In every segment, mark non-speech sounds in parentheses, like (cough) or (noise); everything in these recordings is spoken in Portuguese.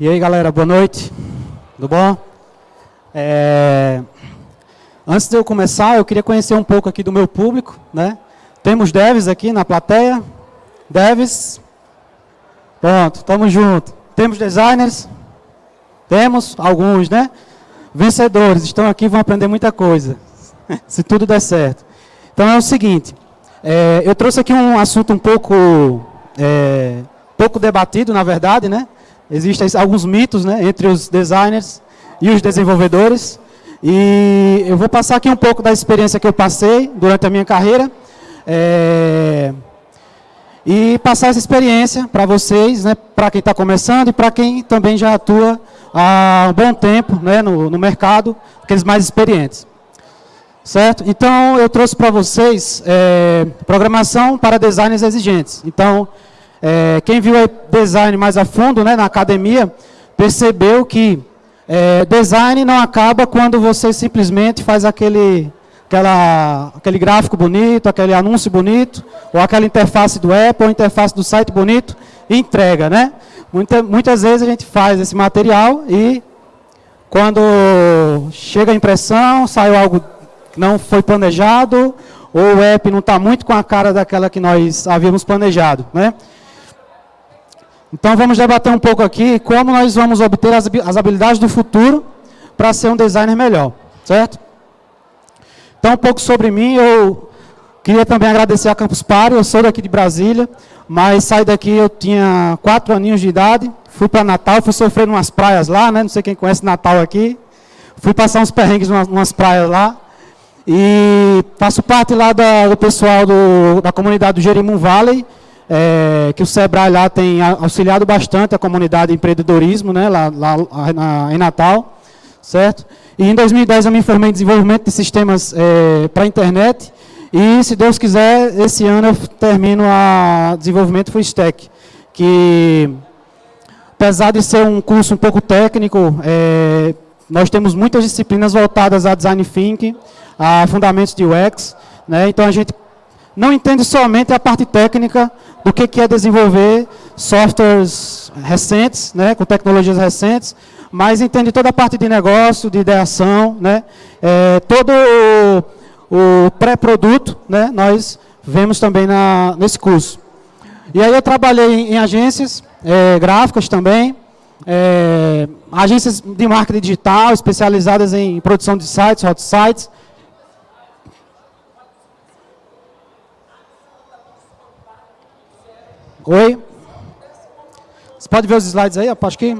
E aí, galera, boa noite. Tudo bom? É... Antes de eu começar, eu queria conhecer um pouco aqui do meu público, né? Temos devs aqui na plateia. Devs. Pronto, tamo junto. Temos designers. Temos alguns, né? Vencedores, estão aqui, vão aprender muita coisa. (laughs) Se tudo der certo. Então é o seguinte, é, eu trouxe aqui um assunto um pouco, é, pouco debatido, na verdade, né? Existem alguns mitos né, entre os designers e os desenvolvedores. E eu vou passar aqui um pouco da experiência que eu passei durante a minha carreira. É, e passar essa experiência para vocês, né, para quem está começando e para quem também já atua há um bom tempo né, no, no mercado, aqueles mais experientes. Certo? Então, eu trouxe para vocês é, programação para designers exigentes. Então, é, quem viu design mais a fundo né, na academia, percebeu que é, design não acaba quando você simplesmente faz aquele, aquela, aquele gráfico bonito, aquele anúncio bonito, ou aquela interface do Apple, ou interface do site bonito, e entrega. Né? Muita, muitas vezes a gente faz esse material e quando chega a impressão, sai algo que não foi planejado, ou o app não está muito com a cara daquela que nós havíamos planejado. Né? Então vamos debater um pouco aqui como nós vamos obter as, habilidades do futuro para ser um designer melhor, certo? Então um pouco sobre mim, eu queria também agradecer a Campus Party, eu sou daqui de Brasília, mas saí daqui eu tinha quatro aninhos de idade, fui para Natal, fui sofrer umas praias lá, né? não sei quem conhece Natal aqui, fui passar uns perrengues em umas praias lá, e faço parte lá da, do pessoal do, da comunidade do Jerimum Valley, é, que o Sebrae lá tem auxiliado bastante a comunidade de empreendedorismo, né, lá, lá na, em Natal, certo? E em 2010 eu me formei em desenvolvimento de sistemas é, para a internet, e se Deus quiser, esse ano eu termino a desenvolvimento full stack, que apesar de ser um curso um pouco técnico, é, nós temos muitas disciplinas voltadas a design thinking, a fundamentos de UX, né, então a gente não entende somente a parte técnica do que, é desenvolver softwares recentes, né, com tecnologias recentes, mas entende toda a parte de negócio, de ideação, né, é, todo o, o pré-produto, né, nós vemos também na, nesse curso. E aí eu trabalhei em, em agências é, gráficas também, é, agências de marketing digital, especializadas em produção de sites, hot sites, Oi? Você pode ver os slides aí? Acho que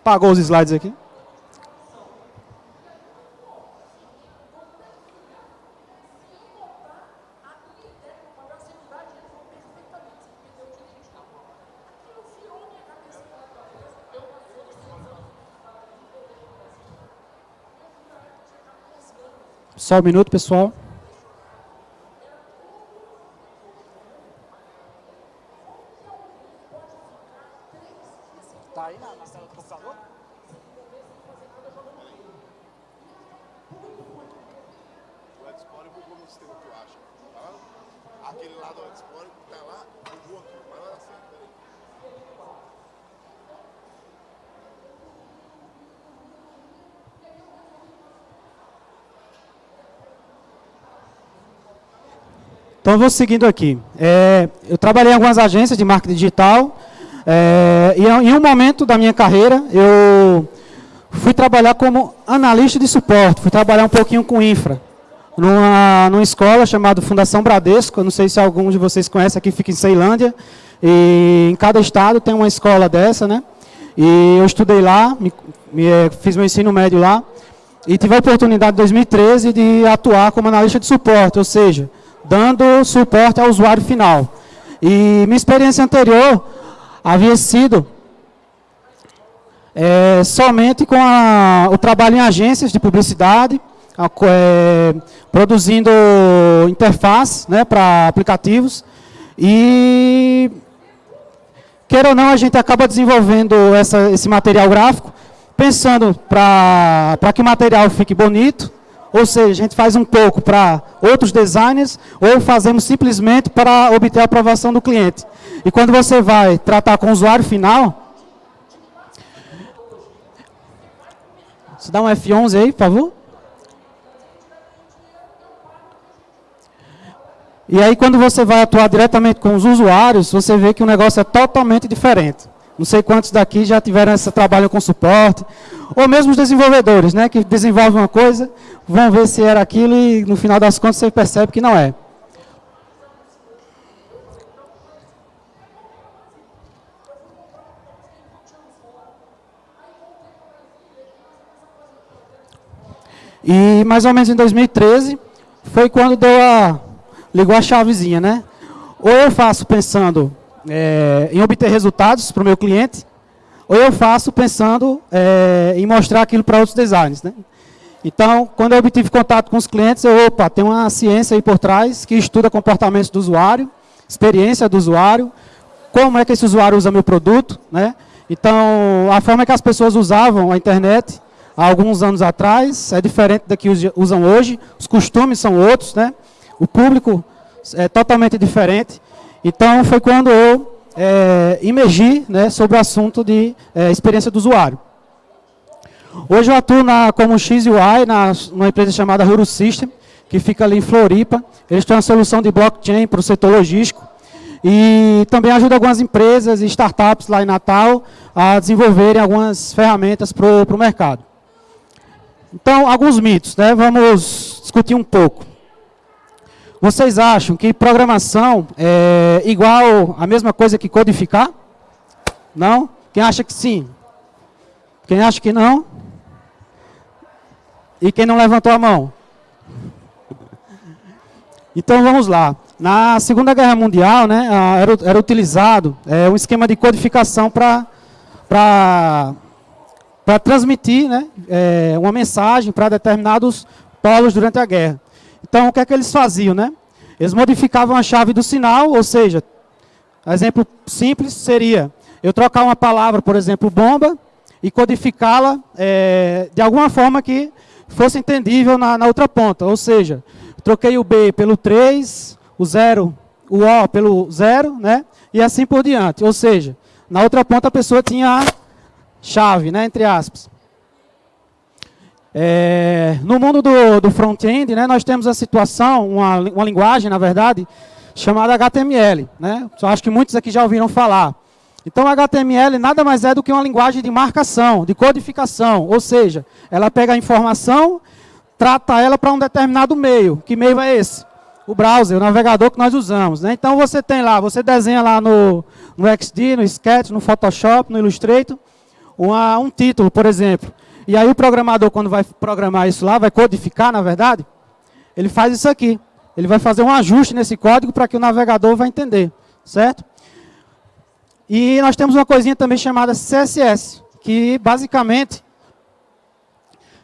apagou os slides aqui. Só um minuto, pessoal. Então, vou seguindo aqui. É, eu trabalhei em algumas agências de marketing digital, é, e em um momento da minha carreira, eu fui trabalhar como analista de suporte, fui trabalhar um pouquinho com infra, numa, numa escola chamada Fundação Bradesco, eu não sei se alguns de vocês conhecem, aqui fica em Ceilândia, e em cada estado tem uma escola dessa, né? E eu estudei lá, me, me, fiz meu ensino médio lá, e tive a oportunidade em 2013 de atuar como analista de suporte, ou seja, dando suporte ao usuário final. E minha experiência anterior havia sido é, somente com a, o trabalho em agências de publicidade, a, é, produzindo interface né, para aplicativos. E, queira ou não, a gente acaba desenvolvendo essa, esse material gráfico, pensando para que o material fique bonito, ou seja, a gente faz um pouco para outros designers ou fazemos simplesmente para obter a aprovação do cliente. E quando você vai tratar com o usuário final... Você dá um F11 aí, por favor? E aí, quando você vai atuar diretamente com os usuários, você vê que o negócio é totalmente diferente. Não sei quantos daqui já tiveram esse trabalho com suporte, ou mesmo os desenvolvedores, né, que desenvolvem uma coisa, vão ver se era aquilo e no final das contas você percebe que não é. E mais ou menos em 2013 foi quando deu a ligou a chavezinha, né? Ou eu faço pensando é, em obter resultados para o meu cliente, ou eu faço pensando é, em mostrar aquilo para outros designers, né? Então, quando eu obtive contato com os clientes, eu, opa, tem uma ciência aí por trás que estuda comportamentos do usuário, experiência do usuário, como é que esse usuário usa meu produto, né? Então, a forma que as pessoas usavam a internet há alguns anos atrás é diferente da que usam hoje, os costumes são outros, né? o público é totalmente diferente. Então, foi quando eu é, imergi né, sobre o assunto de é, experiência do usuário. Hoje eu atuo na, como XUI, na, numa empresa chamada Ruro System, que fica ali em Floripa. Eles têm uma solução de blockchain para o setor logístico. E também ajuda algumas empresas e startups lá em Natal a desenvolverem algumas ferramentas para o mercado. Então, alguns mitos, né? Vamos discutir um pouco. Vocês acham que programação é igual a mesma coisa que codificar? Não? Quem acha que sim? Quem acha que não? E quem não levantou a mão? Então vamos lá. Na Segunda Guerra Mundial, né, era, era utilizado é, um esquema de codificação para transmitir né, é, uma mensagem para determinados polos durante a guerra. Então, o que é que eles faziam, né? Eles modificavam a chave do sinal, ou seja, exemplo simples seria eu trocar uma palavra, por exemplo, bomba, e codificá-la é, de alguma forma que fosse entendível na, na, outra ponta. Ou seja, troquei o B pelo 3, o 0, o O pelo 0, né? E assim por diante. Ou seja, na outra ponta a pessoa tinha a chave, né? Entre aspas. É, no mundo do, do front-end, né, nós temos a situação, uma, uma linguagem, na verdade, chamada HTML. Né? Eu acho que muitos aqui já ouviram falar. Então, HTML nada mais é do que uma linguagem de marcação, de codificação. Ou seja, ela pega a informação, trata ela para um determinado meio. Que meio é esse? O browser, o navegador que nós usamos. Né? Então, você tem lá, você desenha lá no, no XD, no Sketch, no Photoshop, no Illustrator, uma, um título, por exemplo. E aí o programador, quando vai programar isso lá, vai codificar, na verdade, ele faz isso aqui. Ele vai fazer um ajuste nesse código para que o navegador vai entender, certo? E nós temos uma coisinha também chamada CSS, que basicamente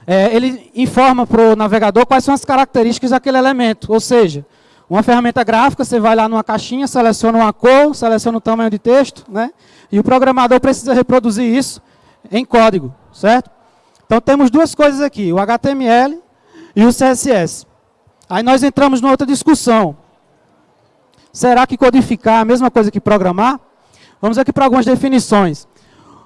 é, ele informa para o navegador quais são as características daquele elemento. Ou seja, uma ferramenta gráfica, você vai lá numa caixinha, seleciona uma cor, seleciona o tamanho de texto, né? E o programador precisa reproduzir isso em código, certo? Então temos duas coisas aqui, o HTML e o CSS. Aí nós entramos numa outra discussão. Será que codificar é a mesma coisa que programar? Vamos aqui para algumas definições.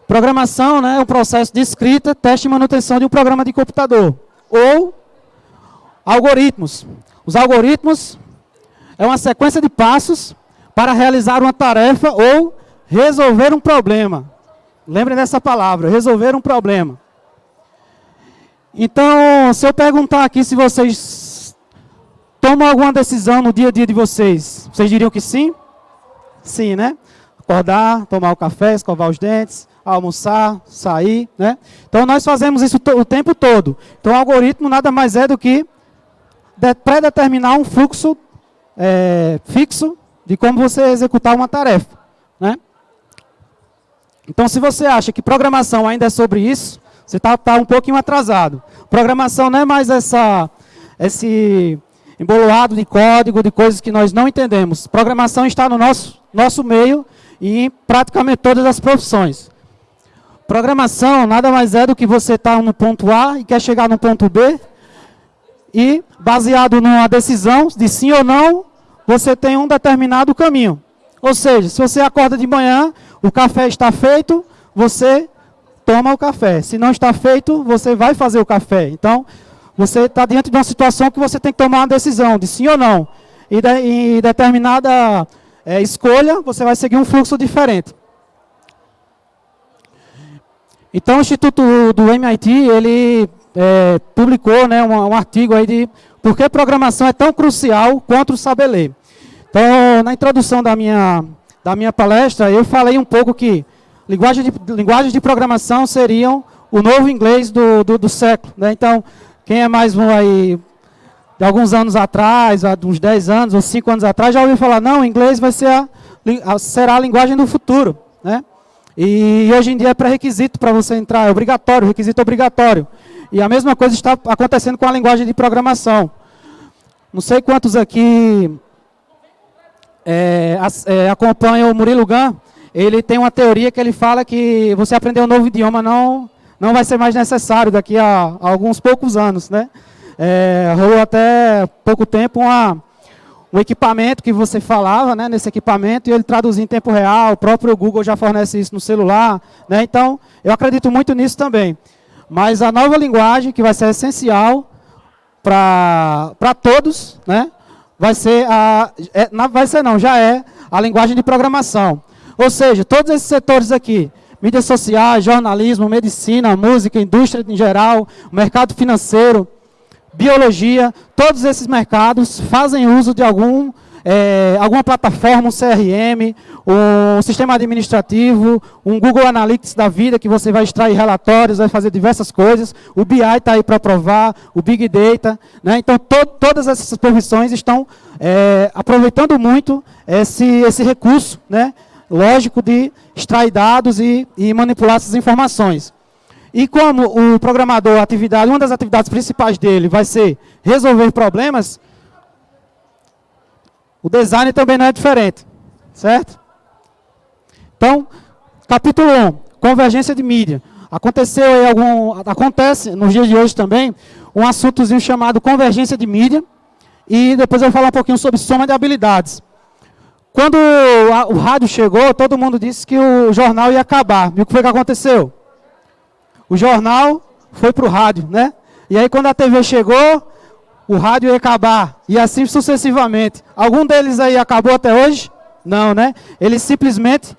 Programação né, é um processo de escrita, teste e manutenção de um programa de computador. Ou algoritmos. Os algoritmos é uma sequência de passos para realizar uma tarefa ou resolver um problema. Lembrem dessa palavra, resolver um problema. Então, se eu perguntar aqui se vocês tomam alguma decisão no dia a dia de vocês, vocês diriam que sim? Sim, né? Acordar, tomar o café, escovar os dentes, almoçar, sair, né? Então, nós fazemos isso o tempo todo. Então, o algoritmo nada mais é do que pré-determinar um fluxo é, fixo de como você executar uma tarefa, né? Então, se você acha que programação ainda é sobre isso, você está tá um pouquinho atrasado. Programação não é mais essa, esse emboloado de código, de coisas que nós não entendemos. Programação está no nosso, nosso meio e em praticamente todas as profissões. Programação nada mais é do que você estar tá no ponto A e quer chegar no ponto B e, baseado numa decisão de sim ou não, você tem um determinado caminho. Ou seja, se você acorda de manhã, o café está feito, você toma o café. Se não está feito, você vai fazer o café. Então, você está diante de uma situação que você tem que tomar uma decisão de sim ou não. E de, em determinada é, escolha, você vai seguir um fluxo diferente. Então, o Instituto do MIT, ele é, publicou né, um, um, artigo aí de por que programação é tão crucial quanto o saber ler. Então, na introdução da minha, da minha palestra, eu falei um pouco que linguagens de, linguagens de programação seriam o novo inglês do, do, do século. Né? Então, quem é mais um aí, de alguns anos atrás, uns 10 anos ou 5 anos atrás, já ouviu falar, não, o inglês vai ser a, a, será a linguagem do futuro. Né? E hoje em dia é pré-requisito para você entrar, é obrigatório, requisito obrigatório. E a mesma coisa está acontecendo com a linguagem de programação. Não sei quantos aqui é, é, acompanham o Murilo Gun, ele tem uma teoria que ele fala que você aprender um novo idioma não, não vai ser mais necessário daqui a, a alguns poucos anos. Né? É, rolou até pouco tempo uma, um equipamento que você falava né, nesse equipamento e ele traduzia em tempo real, o próprio Google já fornece isso no celular. Né? Então, eu acredito muito nisso também. Mas a nova linguagem, que vai ser essencial para todos, né, vai ser a... É, vai ser não, já é a linguagem de programação. Ou seja, todos esses setores aqui, mídias sociais, jornalismo, medicina, música, indústria em geral, mercado financeiro, biologia, todos esses mercados fazem uso de algum, é, alguma plataforma, um CRM, um sistema administrativo, um Google Analytics da vida, que você vai extrair relatórios, vai fazer diversas coisas. O BI está aí para provar, o Big Data. Né? Então, to todas essas profissões estão é, aproveitando muito esse, esse recurso, né? Lógico, de extrair dados e, e manipular essas informações. E como o programador, atividade, uma das atividades principais dele vai ser resolver problemas, o design também não é diferente, certo? Então, capítulo 1, convergência de mídia. Aconteceu aí algum, acontece nos dias de hoje também, um assuntozinho chamado convergência de mídia, e depois eu vou falar um pouquinho sobre soma de habilidades. Quando o rádio chegou, todo mundo disse que o jornal ia acabar. E o que foi que aconteceu? O jornal foi para o rádio, né? E aí quando a TV chegou, o rádio ia acabar. E assim sucessivamente. Algum deles aí acabou até hoje? Não, né? Eles simplesmente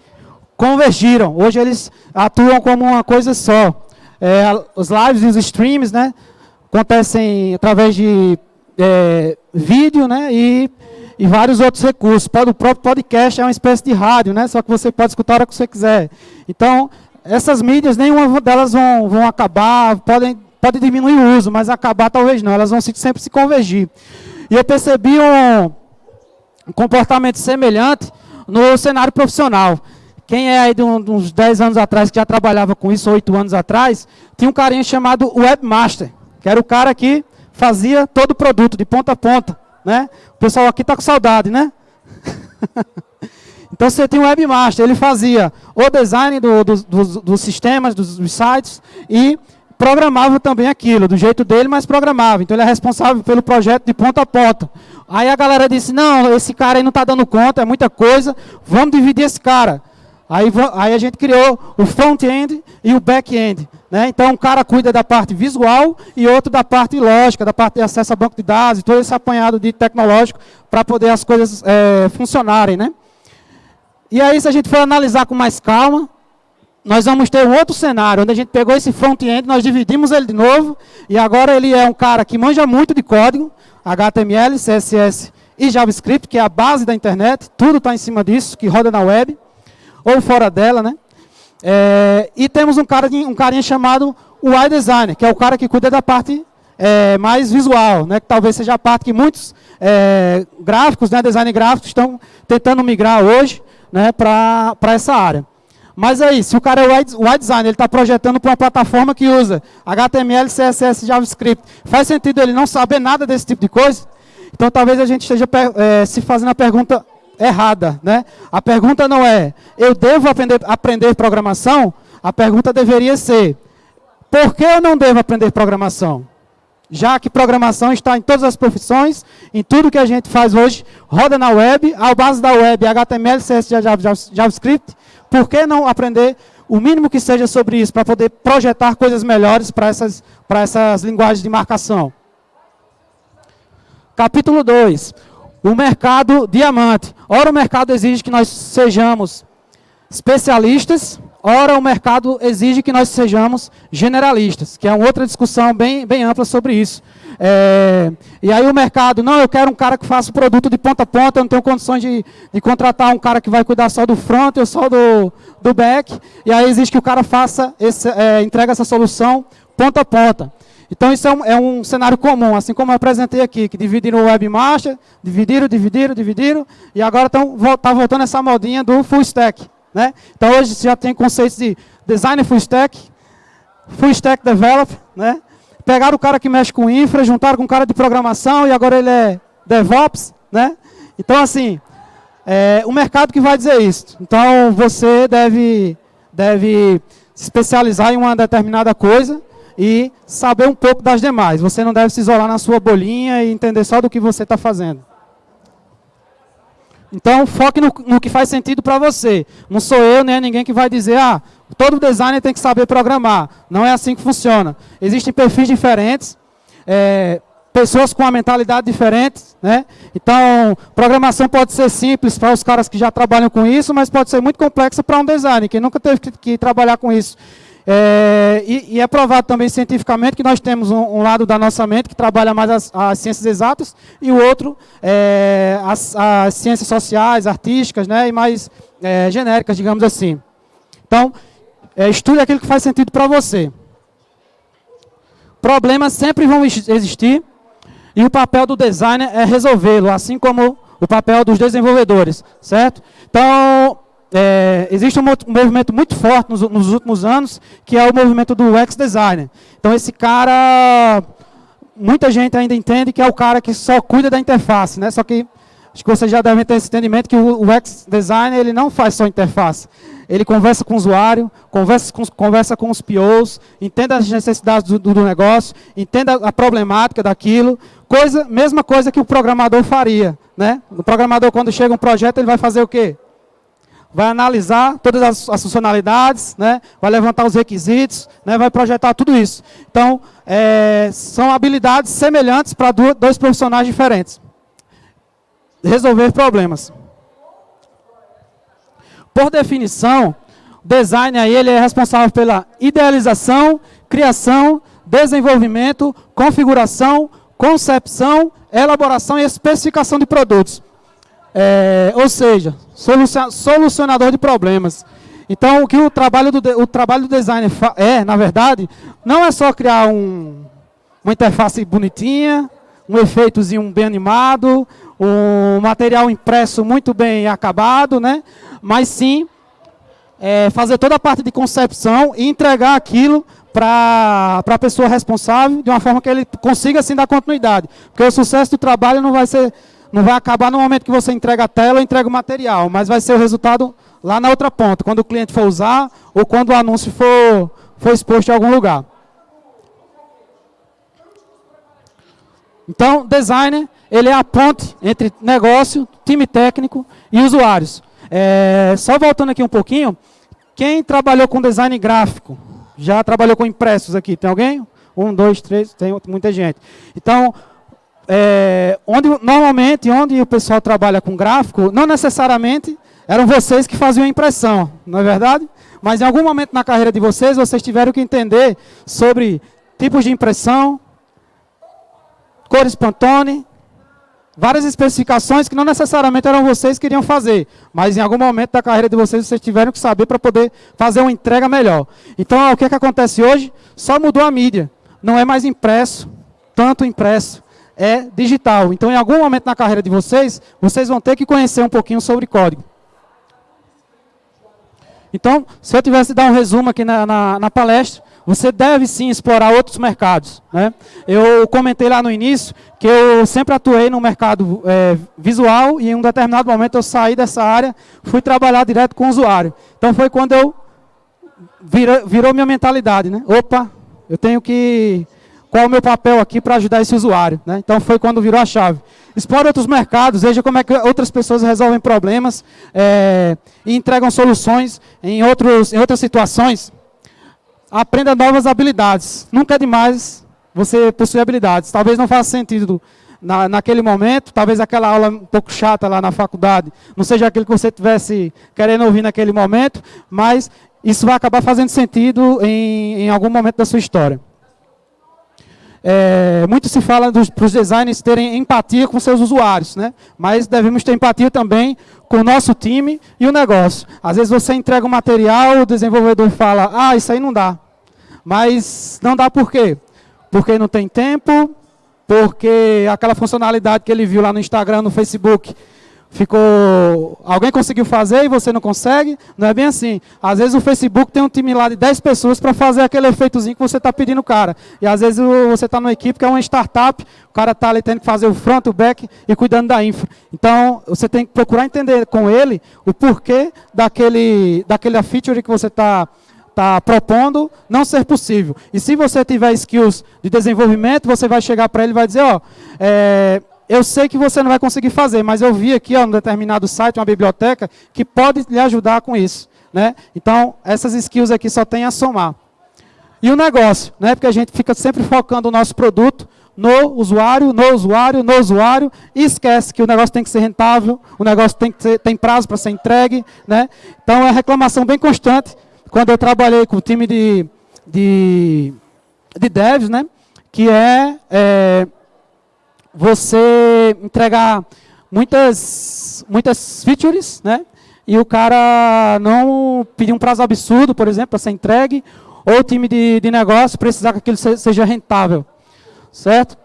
convergiram. Hoje eles atuam como uma coisa só. É, os lives e os streams, né? Acontecem através de é, vídeo, né? E e vários outros recursos. O próprio podcast é uma espécie de rádio, né? só que você pode escutar a hora que você quiser. Então, essas mídias, nenhuma delas vão, vão acabar, podem, podem diminuir o uso, mas acabar talvez não, elas vão sempre se convergir. E eu percebi um, um comportamento semelhante no cenário profissional. Quem é aí de, uns 10 anos atrás, que já trabalhava com isso, 8 anos atrás, tinha um carinha chamado Webmaster, que era o cara que fazia todo o produto, de ponta a ponta. Né? O pessoal aqui está com saudade, né? (laughs) então você tem um webmaster, ele fazia o design do, do, dos, dos, sistemas, dos, dos sites e programava também aquilo, do jeito dele, mas programava. Então ele é responsável pelo projeto de ponta a ponta. Aí a galera disse, não, esse cara aí não está dando conta, é muita coisa, vamos dividir esse cara. Aí, aí a gente criou o front-end e o back-end. Né? Então, um cara cuida da parte visual e outro da parte lógica, da parte de acesso a banco de dados, todo esse apanhado de tecnológico para poder as coisas é, funcionarem. Né? E aí, se a gente for analisar com mais calma, nós vamos ter um outro cenário, onde a gente pegou esse front-end, nós dividimos ele de novo, e agora ele é um cara que manja muito de código, HTML, CSS e JavaScript, que é a base da internet, tudo está em cima disso, que roda na web ou fora dela, né? É, e temos um, cara, um carinha chamado UI Designer, que é o cara que cuida da parte é, mais visual, né? Que talvez seja a parte que muitos é, gráficos, né, design gráficos, estão tentando migrar hoje né, para essa área. Mas aí, se o cara é UI Designer, ele está projetando para uma plataforma que usa HTML, CSS, JavaScript, faz sentido ele não saber nada desse tipo de coisa? Então talvez a gente esteja é, se fazendo a pergunta errada. Né? A pergunta não é, eu devo aprender, aprender programação? A pergunta deveria ser, por que eu não devo aprender programação? Já que programação está em todas as profissões, em tudo que a gente faz hoje, roda na web, a base da web, HTML, CSS, JavaScript, por que não aprender o mínimo que seja sobre isso, para poder projetar coisas melhores para essas, essas linguagens de marcação. Capítulo 2. O mercado diamante. Ora, o mercado exige que nós sejamos especialistas, ora, o mercado exige que nós sejamos generalistas, que é uma outra discussão bem, bem ampla sobre isso. É, e aí o mercado, não, eu quero um cara que faça o produto de ponta a ponta, eu não tenho condições de, de contratar um cara que vai cuidar só do front ou só do, do back. E aí existe que o cara faça, esse, é, entrega essa solução ponta a ponta. Então isso é um, é um, cenário comum, assim como eu apresentei aqui, que dividiram o webmaster, dividiram, dividiram, dividiram, e agora está tá voltando essa modinha do full stack. Né? Então hoje já tem conceitos de designer full stack, full stack developer, né? pegaram o cara que mexe com infra, juntaram com o cara de programação e agora ele é DevOps, né? Então, assim, é o mercado que vai dizer isso. Então, você deve, deve se especializar em uma determinada coisa e saber um pouco das demais. Você não deve se isolar na sua bolinha e entender só do que você está fazendo. Então, foque no, no que faz sentido para você. Não sou eu, nem é ninguém que vai dizer, ah, todo designer tem que saber programar. Não é assim que funciona. Existem perfis diferentes, é, pessoas com uma mentalidade diferente. Né? Então, programação pode ser simples para os caras que já trabalham com isso, mas pode ser muito complexa para um designer, que nunca teve que, que trabalhar com isso. É, e, e, é provado também cientificamente que nós temos um, um, lado da nossa mente que trabalha mais as, as ciências exatas e o outro é, as, as, ciências sociais, artísticas né, e mais é, genéricas, digamos assim. Então, é, estude aquilo que faz sentido para você. Problemas sempre vão existir e o papel do designer é resolvê-lo, assim como o papel dos desenvolvedores, certo? Então, é, existe um, um, movimento muito forte nos, nos, últimos anos, que é o movimento do UX Designer. Então esse cara, muita gente ainda entende que é o cara que só cuida da interface, né? Só que acho que vocês já devem ter esse entendimento que o UX Designer ele não faz só interface. Ele conversa com o usuário, conversa com, conversa com os POs, entende as necessidades do, do negócio, entende a, a problemática daquilo, coisa, mesma coisa que o programador faria. Né? O programador, quando chega um projeto, ele vai fazer o quê? Vai analisar todas as, as, funcionalidades, né, vai levantar os requisitos, né, vai projetar tudo isso. Então, é, são habilidades semelhantes para dois profissionais diferentes. Resolver problemas. Por definição, o design aí, ele é responsável pela idealização, criação, desenvolvimento, configuração, concepção, elaboração e especificação de produtos. É, ou seja, solucionador de problemas. Então, o que o trabalho do, o trabalho do designer é, na verdade, não é só criar um, uma interface bonitinha, um efeitozinho bem animado, um material impresso muito bem acabado, né? mas sim é, fazer toda a parte de concepção e entregar aquilo para a pessoa responsável de uma forma que ele consiga assim dar continuidade. Porque o sucesso do trabalho não vai ser não vai acabar no momento que você entrega a tela ou entrega o material, mas vai ser o resultado lá na outra ponta, quando o cliente for usar ou quando o anúncio for, for exposto em algum lugar. Então, designer, ele é a ponte entre negócio, time técnico e usuários. É, só voltando aqui um pouquinho, quem trabalhou com design gráfico? Já trabalhou com impressos aqui? Tem alguém? Um, dois, três, tem muita gente. Então, é, onde normalmente onde o pessoal trabalha com gráfico, não necessariamente eram vocês que faziam a impressão, não é verdade? Mas em algum momento na carreira de vocês, vocês tiveram que entender sobre tipos de impressão, cores Pantone, várias especificações que não necessariamente eram vocês que iriam fazer, mas em algum momento da carreira de vocês, vocês tiveram que saber para poder fazer uma entrega melhor. Então, o que, é que acontece hoje? Só mudou a mídia. Não é mais impresso, tanto impresso é digital. Então, em algum momento na carreira de vocês, vocês vão ter que conhecer um pouquinho sobre código. Então, se eu tivesse dar um resumo aqui na, na, na palestra, você deve sim explorar outros mercados. Né? Eu comentei lá no início que eu sempre atuei no mercado é, visual e em um determinado momento eu saí dessa área, fui trabalhar direto com o usuário. Então foi quando eu virou, virou minha mentalidade. Né? Opa, eu tenho que qual é o meu papel aqui para ajudar esse usuário. Né? Então foi quando virou a chave. Explore outros mercados, veja como é que outras pessoas resolvem problemas é, e entregam soluções em, outros, em outras situações. Aprenda novas habilidades. Nunca é demais você possuir habilidades. Talvez não faça sentido na, naquele momento, talvez aquela aula um pouco chata lá na faculdade, não seja aquilo que você tivesse querendo ouvir naquele momento, mas isso vai acabar fazendo sentido em, em algum momento da sua história. É, muito se fala para os designers terem empatia com seus usuários, né? mas devemos ter empatia também com o nosso time e o negócio. Às vezes você entrega um material, o desenvolvedor fala, ah, isso aí não dá. Mas não dá por quê? Porque não tem tempo, porque aquela funcionalidade que ele viu lá no Instagram, no Facebook, ficou. Alguém conseguiu fazer e você não consegue? Não é bem assim. Às vezes o Facebook tem um time lá de 10 pessoas para fazer aquele efeitozinho que você está pedindo o cara. E às vezes você está numa equipe que é uma startup, o cara está ali tendo que fazer o front, o back e cuidando da infra. Então você tem que procurar entender com ele o porquê daquele, daquele feature que você está está propondo não ser possível. E se você tiver skills de desenvolvimento, você vai chegar para ele e vai dizer, ó, é, eu sei que você não vai conseguir fazer, mas eu vi aqui, ó, um determinado site, uma biblioteca, que pode lhe ajudar com isso. Né? Então, essas skills aqui só tem a somar. E o negócio, né? porque a gente fica sempre focando o nosso produto no usuário, no usuário, no usuário, e esquece que o negócio tem que ser rentável, o negócio tem, que ter, tem prazo para ser entregue. Né? Então, é reclamação bem constante. Quando eu trabalhei com o time de, de, de devs, né? que é, é você entregar muitas, muitas features, né? E o cara não pedir um prazo absurdo, por exemplo, para ser entregue, ou o time de, de negócio precisar que aquilo seja rentável, certo?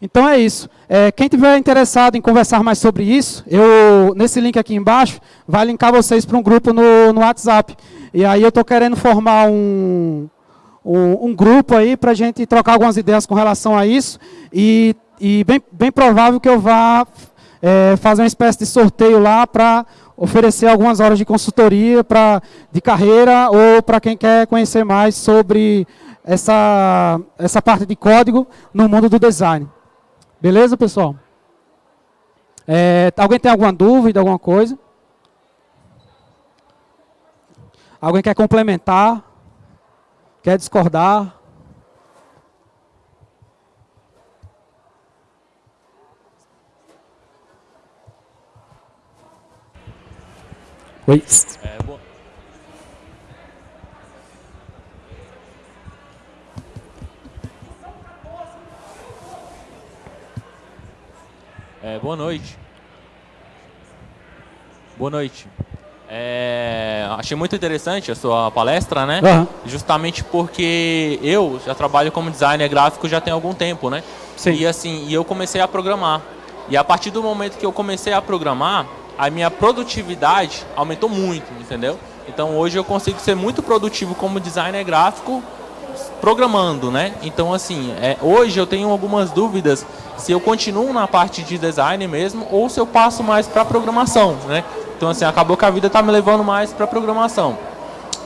Então é isso. É, quem tiver interessado em conversar mais sobre isso, eu nesse link aqui embaixo, vai linkar vocês para um grupo no, no WhatsApp. E aí eu estou querendo formar um, um, grupo aí para a gente trocar algumas ideias com relação a isso. E, e bem, bem provável que eu vá é, fazer uma espécie de sorteio lá para oferecer algumas horas de consultoria pra, de carreira ou para quem quer conhecer mais sobre essa, essa parte de código no mundo do design. Beleza, pessoal? É, alguém tem alguma dúvida, alguma coisa? Alguém quer complementar? Quer discordar? Oi. É, boa. É, boa noite. Boa noite. É, achei muito interessante a sua palestra, né? Uhum. Justamente porque eu já trabalho como designer gráfico já tem algum tempo, né? Sim. E assim, e eu comecei a programar. E a partir do momento que eu comecei a programar, a minha produtividade aumentou muito, entendeu? Então hoje eu consigo ser muito produtivo como designer gráfico programando, né? Então assim, é, hoje eu tenho algumas dúvidas se eu continuo na parte de design mesmo ou se eu passo mais para programação, né? Então, assim, acabou que a vida está me levando mais para programação.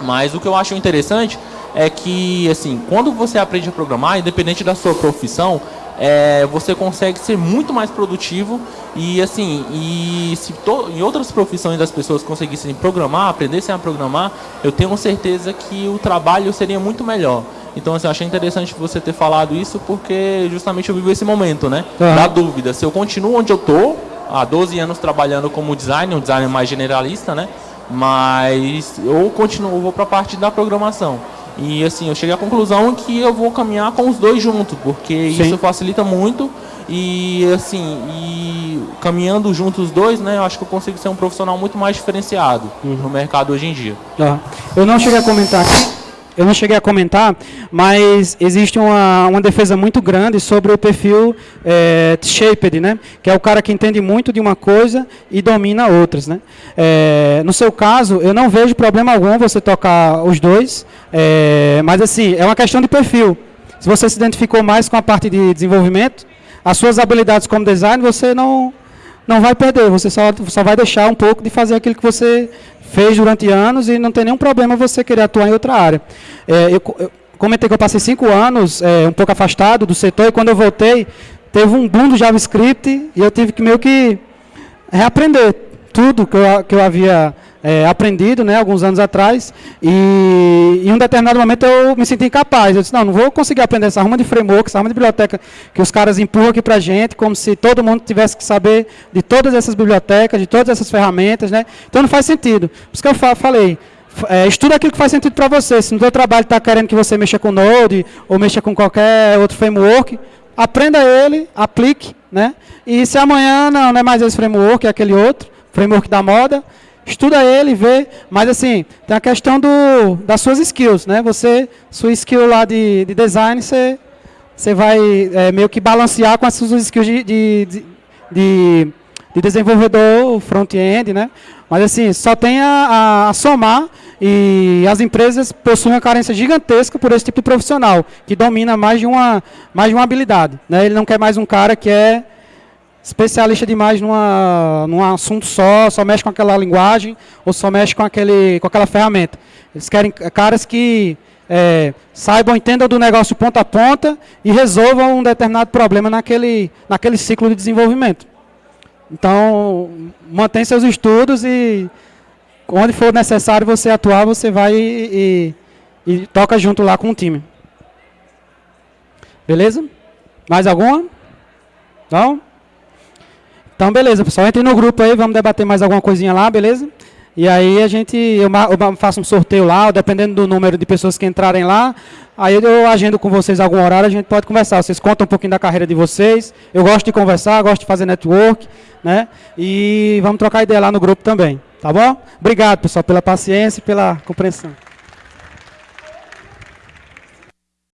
Mas o que eu acho interessante é que, assim, quando você aprende a programar, independente da sua profissão, é, você consegue ser muito mais produtivo e, assim, e se em outras profissões das pessoas conseguissem programar, aprendessem a programar, eu tenho certeza que o trabalho seria muito melhor. Então, assim, eu achei interessante você ter falado isso porque justamente eu vivo esse momento, né? Uhum. Da dúvida. Se eu continuo onde eu estou, há 12 anos trabalhando como designer, um designer mais generalista, né? Mas eu continuo, vou para a parte da programação. E assim, eu cheguei à conclusão que eu vou caminhar com os dois juntos, porque Sim. isso facilita muito e assim, e caminhando juntos os dois, né, eu acho que eu consigo ser um profissional muito mais diferenciado uhum. no mercado hoje em dia. Ah, eu não cheguei a comentar aqui, eu não cheguei a comentar, mas existe uma, uma defesa muito grande sobre o perfil é, shaped, né? que é o cara que entende muito de uma coisa e domina outras. Né? É, no seu caso, eu não vejo problema algum você tocar os dois, é, mas assim, é uma questão de perfil. Se você se identificou mais com a parte de desenvolvimento, as suas habilidades como design, você não, não vai perder, você só, só vai deixar um pouco de fazer aquilo que você fez durante anos e não tem nenhum problema você querer atuar em outra área. É, eu, eu, comentei que eu passei cinco anos é, um pouco afastado do setor e quando eu voltei, teve um boom do JavaScript e eu tive que meio que reaprender tudo que eu, que eu havia é, aprendido né, alguns anos atrás, e em um determinado momento eu me senti incapaz. Eu disse, não, não vou conseguir aprender essa arma de framework, essa arma de biblioteca que os caras empurram aqui para a gente, como se todo mundo tivesse que saber de todas essas bibliotecas, de todas essas ferramentas. Né? Então não faz sentido. Por isso que eu falei, é, estuda aquilo que faz sentido para você. Se no seu trabalho está querendo que você mexa com Node, ou mexa com qualquer outro framework, aprenda ele, aplique, né? E se amanhã não, não é mais esse framework, é aquele outro, framework da moda, estuda ele, vê, mas assim, tem a questão do, das suas skills, né? Você, sua skill lá de, de design, você, você vai é, meio que balancear com as suas skills de, de, de, de desenvolvedor front-end, né? Mas assim, só tem a, a, somar e as empresas possuem uma carência gigantesca por esse tipo de profissional, que domina mais de uma, mais de uma habilidade. Né? Ele não quer mais um cara que é especialista demais numa, num assunto só, só mexe com aquela linguagem ou só mexe com, aquele, com aquela ferramenta. Eles querem caras que é, saibam, entendam do negócio ponta a ponta e resolvam um determinado problema naquele, naquele ciclo de desenvolvimento. Então, mantém seus estudos e onde for necessário você atuar, você vai e, e, e toca junto lá com o time. Beleza? Mais alguma? Não? Então, beleza, pessoal. Entre no grupo aí, vamos debater mais alguma coisinha lá, beleza? E aí a gente, eu, faço um sorteio lá, dependendo do número de pessoas que entrarem lá, aí eu agendo com vocês algum horário, a gente pode conversar. Vocês contam um pouquinho da carreira de vocês. Eu gosto de conversar, gosto de fazer network, né? E vamos trocar ideia lá no grupo também, tá bom? Obrigado, pessoal, pela paciência e pela compreensão.